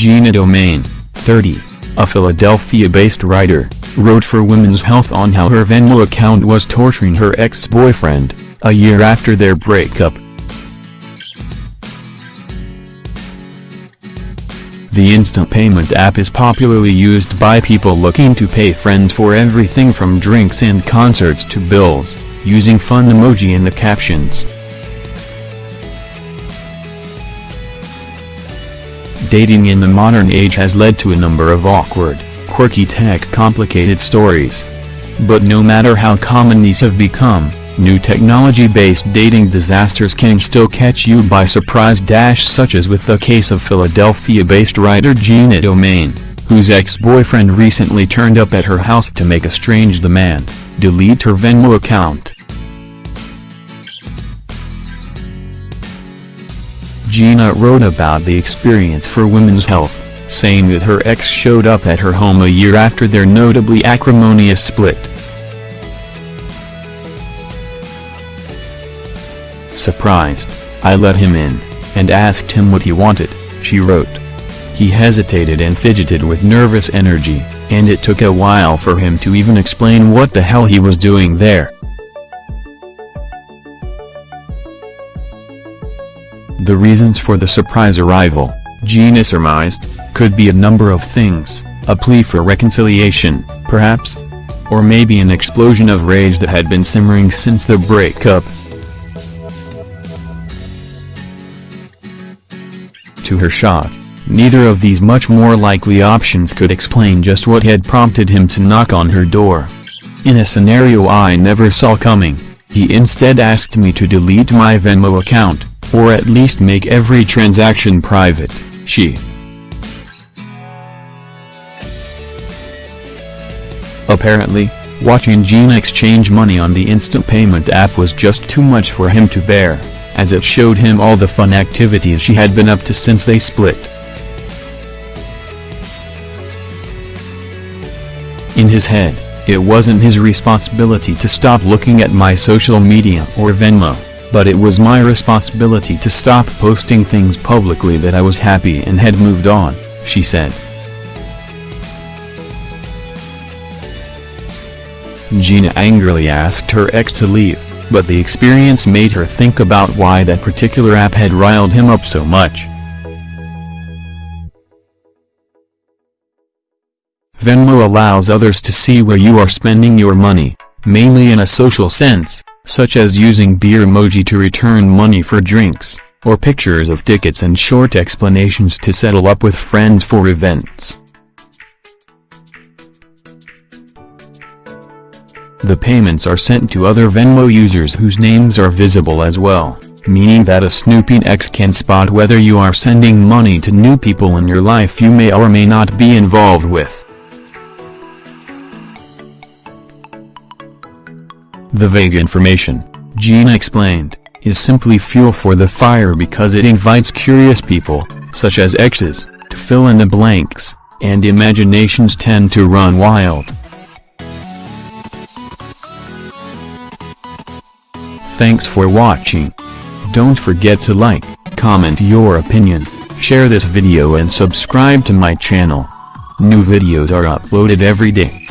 Gina Domain, 30, a Philadelphia-based writer, wrote for Women's Health on how her Venmo account was torturing her ex-boyfriend, a year after their breakup. The instant payment app is popularly used by people looking to pay friends for everything from drinks and concerts to bills, using fun emoji in the captions. Dating in the modern age has led to a number of awkward, quirky tech complicated stories. But no matter how common these have become, New technology-based dating disasters can still catch you by surprise dash such as with the case of Philadelphia-based writer Gina Domain, whose ex-boyfriend recently turned up at her house to make a strange demand, delete her Venmo account. Gina wrote about the experience for Women's Health, saying that her ex showed up at her home a year after their notably acrimonious split. Surprised, I let him in, and asked him what he wanted, she wrote. He hesitated and fidgeted with nervous energy, and it took a while for him to even explain what the hell he was doing there. The reasons for the surprise arrival, Gina surmised, could be a number of things, a plea for reconciliation, perhaps? Or maybe an explosion of rage that had been simmering since the breakup, To her shock, neither of these much more likely options could explain just what had prompted him to knock on her door. In a scenario I never saw coming, he instead asked me to delete my Venmo account, or at least make every transaction private, she. Apparently, watching Gina exchange money on the instant payment app was just too much for him to bear as it showed him all the fun activities she had been up to since they split. In his head, it wasn't his responsibility to stop looking at my social media or Venmo, but it was my responsibility to stop posting things publicly that I was happy and had moved on, she said. Gina angrily asked her ex to leave but the experience made her think about why that particular app had riled him up so much. Venmo allows others to see where you are spending your money, mainly in a social sense, such as using beer emoji to return money for drinks, or pictures of tickets and short explanations to settle up with friends for events. The payments are sent to other Venmo users whose names are visible as well, meaning that a snooping ex can spot whether you are sending money to new people in your life you may or may not be involved with. The vague information, Gina explained, is simply fuel for the fire because it invites curious people, such as exes, to fill in the blanks, and imaginations tend to run wild. Thanks for watching. Don't forget to like, comment your opinion, share this video and subscribe to my channel. New videos are uploaded every day.